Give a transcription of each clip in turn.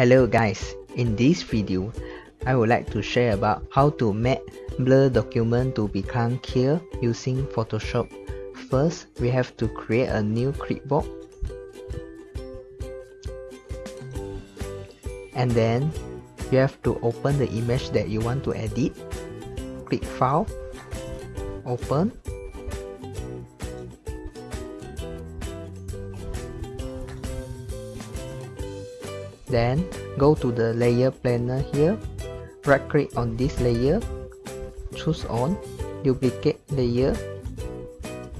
Hello guys, in this video, I would like to share about how to make blur document to become clear using Photoshop. First, we have to create a new clipboard. And then, you have to open the image that you want to edit. Click File, Open, Then go to the layer planner here, right click on this layer, choose on, duplicate layer,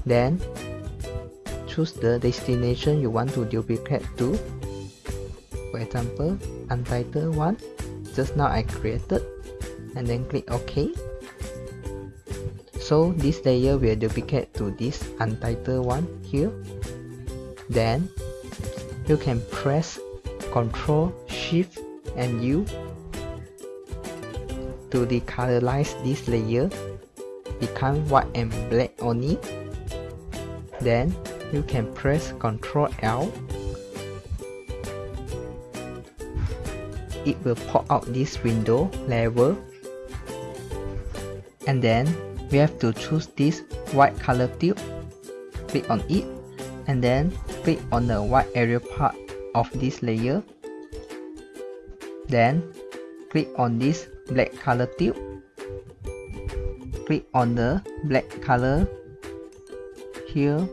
then choose the destination you want to duplicate to. For example, untitled one, just now I created, and then click OK. So this layer will duplicate to this untitled one here. Then you can press Ctrl, Shift and U to decolorize this layer. Become white and black only. Then you can press Ctrl L. It will pop out this window level. And then we have to choose this white color tube. Click on it. And then click on the white area part of this layer. Then click on this black color tube. Click on the black color here.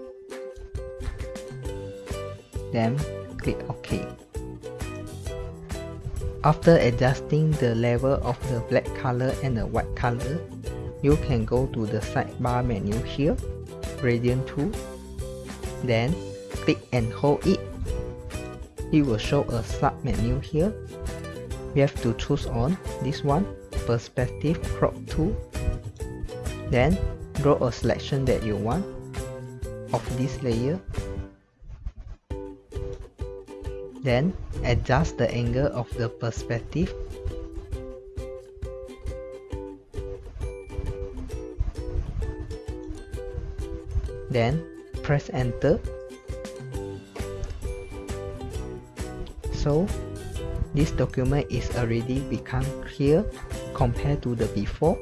Then click OK. After adjusting the level of the black color and the white color you can go to the sidebar menu here gradient tool. Then click and hold it it will show a sub menu here. We have to choose on this one perspective crop tool then draw a selection that you want of this layer. Then adjust the angle of the perspective. Then press enter so this document is already become clear compared to the before.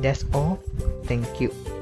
That's all. Thank you